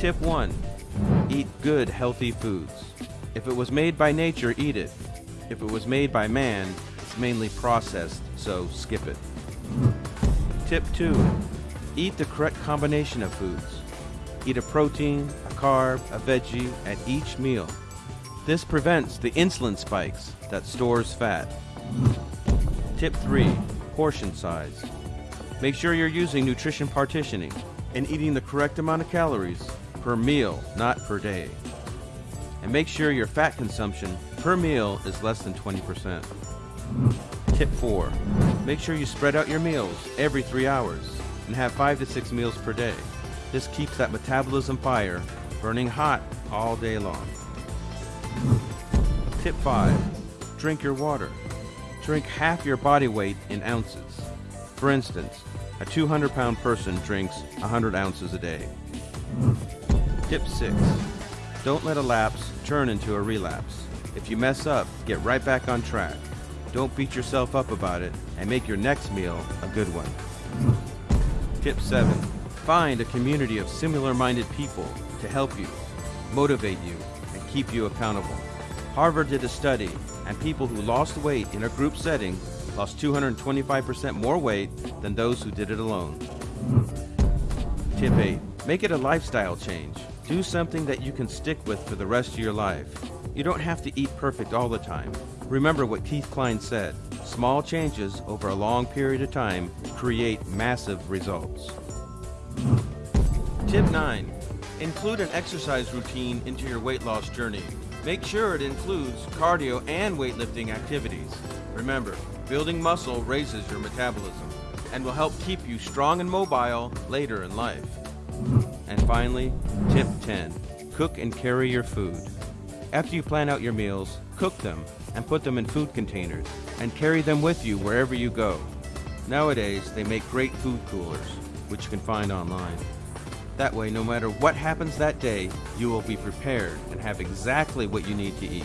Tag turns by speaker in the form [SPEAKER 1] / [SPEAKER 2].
[SPEAKER 1] Tip 1. Eat good, healthy foods. If it was made by nature, eat it. If it was made by man, it's mainly processed, so skip it. Tip 2. Eat the correct combination of foods. Eat a protein, a carb, a veggie at each meal. This prevents the insulin spikes that stores fat. Tip 3. Portion size. Make sure you're using nutrition partitioning and eating the correct amount of calories per meal, not per day. And make sure your fat consumption per meal is less than 20%. Tip 4. Make sure you spread out your meals every 3 hours and have 5 to 6 meals per day. This keeps that metabolism fire burning hot all day long. Tip 5. Drink your water. Drink half your body weight in ounces. For instance, a 200 pound person drinks 100 ounces a day. Tip 6. Don't let a lapse turn into a relapse. If you mess up, get right back on track. Don't beat yourself up about it and make your next meal a good one. Tip 7. Find a community of similar minded people to help you, motivate you, and keep you accountable. Harvard did a study, and people who lost weight in a group setting lost 225% more weight than those who did it alone. Tip 8. Make it a lifestyle change. Do something that you can stick with for the rest of your life. You don't have to eat perfect all the time. Remember what Keith Klein said small changes over a long period of time create massive results. Tip 9. Include an exercise routine into your weight loss journey. Make sure it includes cardio and weightlifting activities. Remember, building muscle raises your metabolism and will help keep you strong and mobile later in life. And finally, tip 10 cook and carry your food. After you plan out your meals, cook them and put them in food containers and carry them with you wherever you go. Nowadays, they make great food coolers, which you can find online. That way, no matter what happens that day, you will be prepared and have exactly what you need to eat.